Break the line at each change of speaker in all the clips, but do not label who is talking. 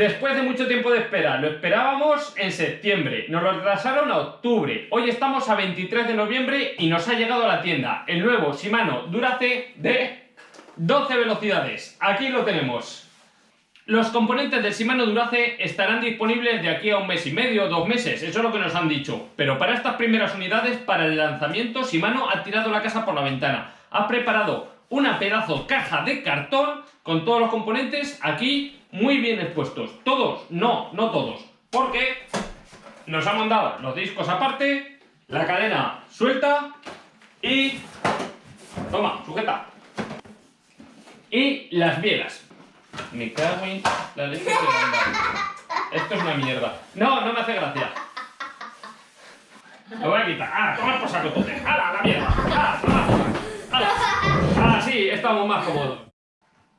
Después de mucho tiempo de espera, lo esperábamos en septiembre, nos lo retrasaron a octubre, hoy estamos a 23 de noviembre y nos ha llegado a la tienda el nuevo Shimano Durace de 12 velocidades. Aquí lo tenemos. Los componentes del Shimano Durace estarán disponibles de aquí a un mes y medio, dos meses, eso es lo que nos han dicho. Pero para estas primeras unidades, para el lanzamiento, Shimano ha tirado la casa por la ventana. Ha preparado una pedazo caja de cartón con todos los componentes aquí muy bien expuestos. Todos, no, no todos. Porque nos han mandado los discos aparte, la cadena suelta y... Toma, sujeta. Y las bielas. Me cago en la leche que Esto es una mierda. No, no me hace gracia. Lo voy a quitar. ¡Ah, toma por saco tote! ¡Hala, la mierda! ¡Ah, toma! ¡Hala! ¡Ah, sí! Estamos más cómodos.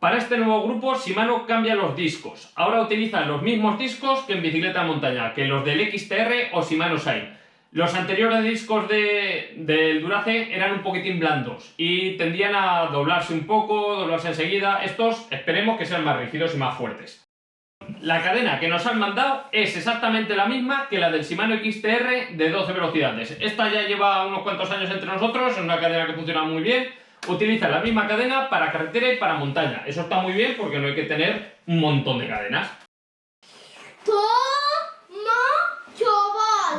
Para este nuevo grupo, Shimano cambia los discos. Ahora utilizan los mismos discos que en bicicleta de montaña, que los del XTR o Shimano Shine. Los anteriores discos de, del Durace eran un poquitín blandos y tendían a doblarse un poco, doblarse enseguida. Estos esperemos que sean más rígidos y más fuertes. La cadena que nos han mandado es exactamente la misma que la del Shimano XTR de 12 velocidades. Esta ya lleva unos cuantos años entre nosotros, es una cadena que funciona muy bien. Utiliza la misma cadena para carretera y para montaña. Eso está muy bien porque no hay que tener un montón de cadenas.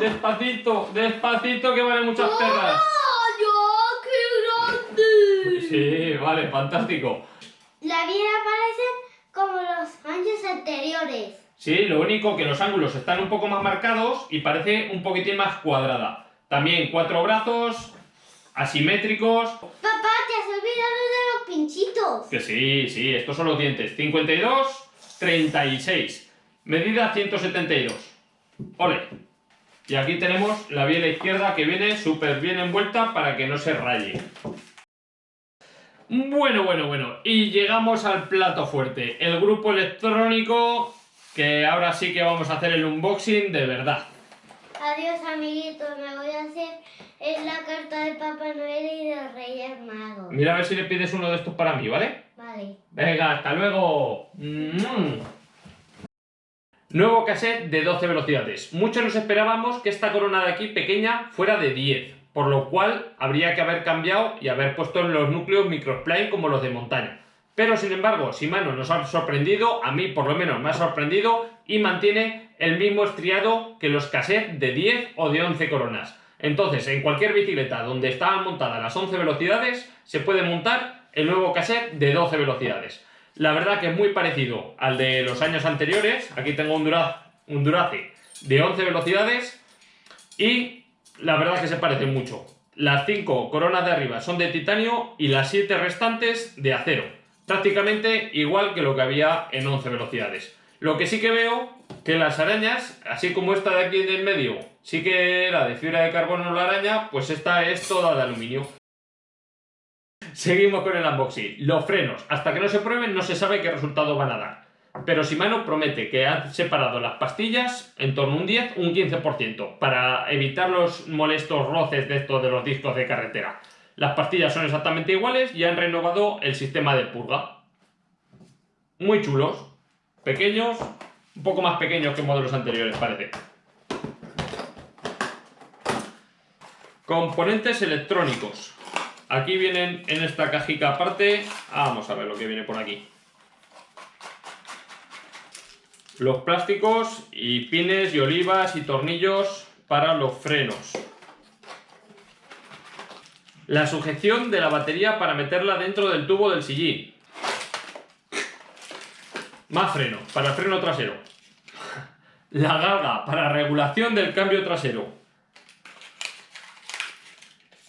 Despacito, despacito que vale muchas perras.
¡Qué grande!
Sí, vale, fantástico.
La vida parece como los años anteriores.
Sí, lo único que los ángulos están un poco más marcados y parece un poquitín más cuadrada. También cuatro brazos, asimétricos.
Papá, olvidado de los pinchitos.
Que sí, sí, estos son los dientes. 52, 36. Medida 172. Ole. Y aquí tenemos la biela izquierda que viene súper bien envuelta para que no se raye. Bueno, bueno, bueno. Y llegamos al plato fuerte. El grupo electrónico que ahora sí que vamos a hacer el unboxing de verdad.
Adiós amiguitos, me voy a hacer es la carta de Papá Noel y de Reyes Magos.
Mira a ver si le pides uno de estos para mí, ¿vale?
Vale.
Venga, hasta luego. Nuevo cassette de 12 velocidades. Muchos nos esperábamos que esta corona de aquí pequeña fuera de 10, por lo cual habría que haber cambiado y haber puesto en los núcleos microplane como los de montaña. Pero sin embargo, Shimano nos ha sorprendido, a mí por lo menos me ha sorprendido, y mantiene el mismo estriado que los cassettes de 10 o de 11 coronas. Entonces, en cualquier bicicleta donde estaban montadas las 11 velocidades, se puede montar el nuevo cassette de 12 velocidades. La verdad que es muy parecido al de los años anteriores. Aquí tengo un, un Durace de 11 velocidades y la verdad que se parece mucho. Las 5 coronas de arriba son de titanio y las 7 restantes de acero. Prácticamente igual que lo que había en 11 velocidades. Lo que sí que veo que las arañas, así como esta de aquí en medio, sí que era de fibra de carbono la araña, pues esta es toda de aluminio. Seguimos con el unboxing. Los frenos, hasta que no se prueben no se sabe qué resultado van a dar. Pero Shimano promete que ha separado las pastillas en torno a un 10, un 15%, para evitar los molestos roces de estos de los discos de carretera. Las pastillas son exactamente iguales y han renovado el sistema de purga. Muy chulos, pequeños, un poco más pequeños que modelos anteriores parece. Componentes electrónicos. Aquí vienen en esta cajita aparte, vamos a ver lo que viene por aquí. Los plásticos y pines y olivas y tornillos para los frenos. La sujeción de la batería para meterla dentro del tubo del sillín. Más freno, para freno trasero. La galga para regulación del cambio trasero.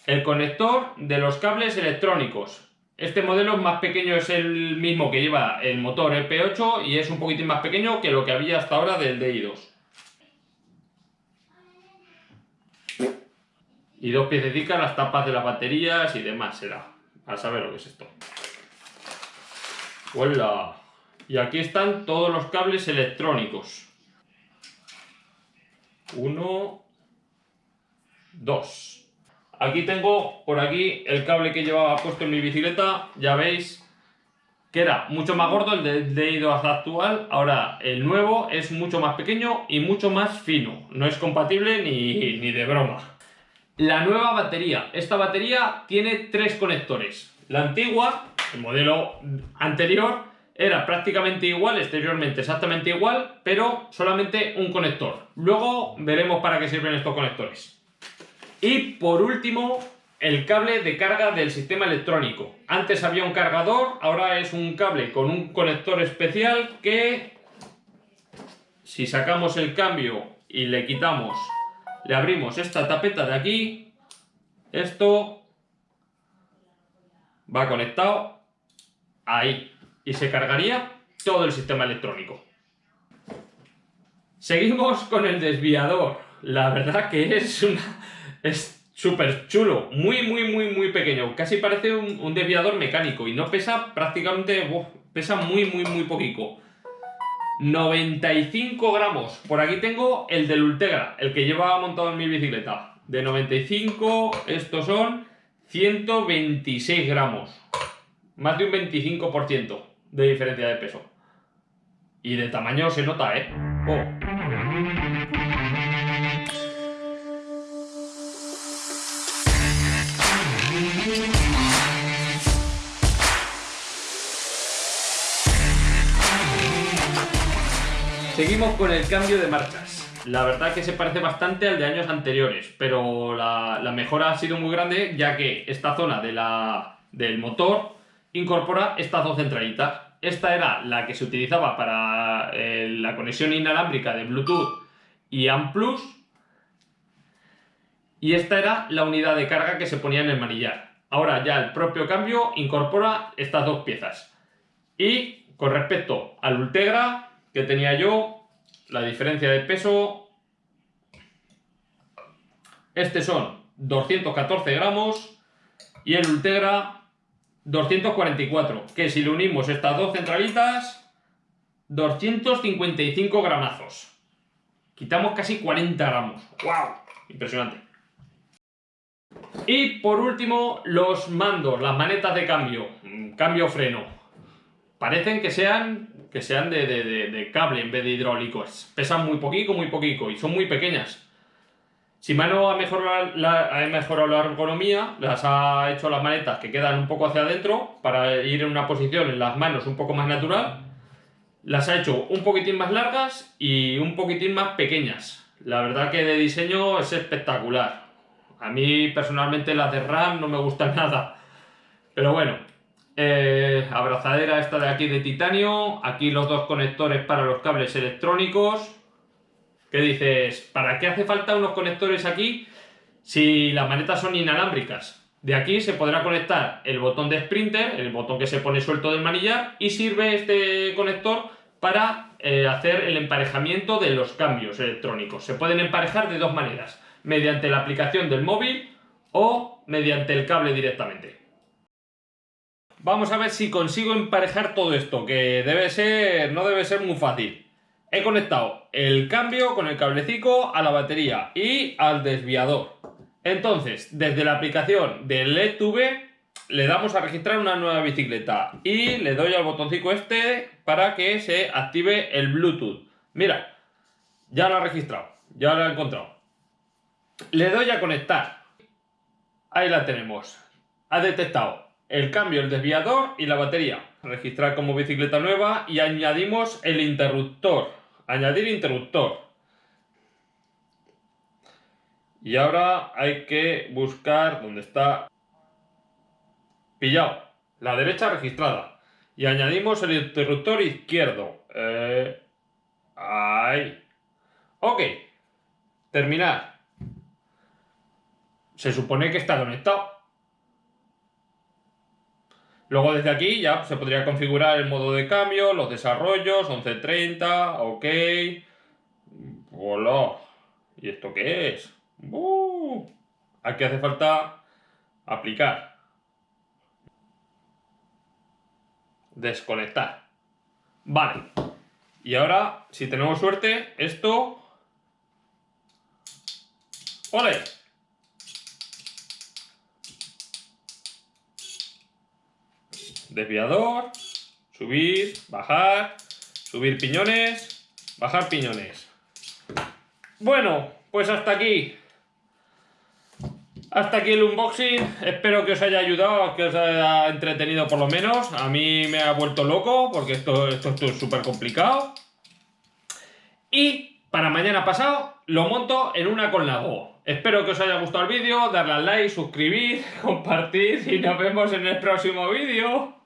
El conector de los cables electrónicos. Este modelo más pequeño es el mismo que lleva el motor EP8 y es un poquitín más pequeño que lo que había hasta ahora del DI2. Y dos piececitas, las tapas de las baterías y demás será. A saber lo que es esto. ¡Hola! Y aquí están todos los cables electrónicos. Uno, dos. Aquí tengo por aquí el cable que llevaba puesto en mi bicicleta, ya veis, que era mucho más gordo el de, de iOS actual, ahora el nuevo es mucho más pequeño y mucho más fino, no es compatible ni, ni de broma. La nueva batería, esta batería tiene tres conectores, la antigua, el modelo anterior, era prácticamente igual, exteriormente exactamente igual, pero solamente un conector. Luego veremos para qué sirven estos conectores. Y por último, el cable de carga del sistema electrónico. Antes había un cargador, ahora es un cable con un conector especial que si sacamos el cambio y le quitamos, le abrimos esta tapeta de aquí, esto va conectado ahí y se cargaría todo el sistema electrónico. Seguimos con el desviador. La verdad que es una... es súper chulo, muy muy muy muy pequeño, casi parece un, desviador mecánico y no pesa prácticamente, pesa muy muy muy poquito. 95 gramos, por aquí tengo el del Ultegra, el que llevaba montado en mi bicicleta. De 95, estos son 126 gramos. Más de un 25% de diferencia de peso. Y de tamaño se nota, ¿eh? Oh. Seguimos con el cambio de marchas. La verdad que se parece bastante al de años anteriores, pero la, mejora ha sido muy grande ya que esta zona de la, del motor incorpora estas dos centralitas. Esta era la que se utilizaba para eh, la conexión inalámbrica de Bluetooth y AMPlus y esta era la unidad de carga que se ponía en el manillar. Ahora ya el propio cambio incorpora estas dos piezas. Y con respecto al Ultegra que tenía yo, la diferencia de peso, este son 214 gramos y el Ultegra 244, que si le unimos estas dos centralitas, 255 gramazos. Quitamos casi 40 gramos. ¡Wow! Impresionante. Y por último, los mandos, las manetas de cambio. Mm, cambio-freno. Parecen que sean que sean de, cable en vez de hidráulicos. Pesan muy poquito, muy poquito y son muy pequeñas. Shimano ha mejorado, la, ha mejorado la ergonomía, las ha hecho las manetas que quedan un poco hacia adentro para ir en una posición en las manos un poco más natural. Las ha hecho un poquitín más largas y un poquitín más pequeñas. La verdad que de diseño es espectacular. A mí personalmente las de RAM no me gustan nada. Pero bueno, eh, abrazadera esta de aquí de titanio, aquí los dos conectores para los cables electrónicos. ¿Qué dices? ¿Para qué hace falta unos conectores aquí si las manetas son inalámbricas? De aquí se podrá conectar el botón de Sprinter, el botón que se pone suelto del manillar, y sirve este conector para eh, hacer el emparejamiento de los cambios electrónicos. Se pueden emparejar de dos maneras, mediante la aplicación del móvil o mediante el cable directamente. Vamos a ver si consigo emparejar todo esto, que debe ser, no debe ser muy fácil. He conectado el cambio con el cablecito a la batería y al desviador. Entonces, desde la aplicación del ETV le damos a registrar una nueva bicicleta y le doy al botoncito este para que se active el Bluetooth. Mira, ya lo ha registrado, ya lo ha encontrado. Le doy a conectar. Ahí la tenemos. Ha detectado el cambio, el desviador y la batería. Registrar como bicicleta nueva y añadimos el interruptor. Añadir interruptor. Y ahora hay que buscar dónde está pillado. La derecha registrada. Y añadimos el interruptor izquierdo. Eh, ahí. Ok. Terminar. Se supone que está conectado. Luego desde aquí ya se podría configurar el modo de cambio, los desarrollos, 1130, ok. Hola. ¿Y esto qué es? ¡Uh! Aquí hace falta aplicar. Desconectar. Vale. Y ahora, si tenemos suerte, esto... ¡Ole! Desviador, Subir, bajar, subir piñones, bajar piñones. Bueno, pues hasta aquí. Hasta aquí el unboxing. Espero que os haya ayudado, que os haya entretenido por lo menos. A mí me ha vuelto loco porque esto, esto, esto es súper complicado. Y para mañana pasado lo monto en una con la Go. Espero que os haya gustado el vídeo, darle al like, suscribir, compartir y nos vemos en el próximo vídeo.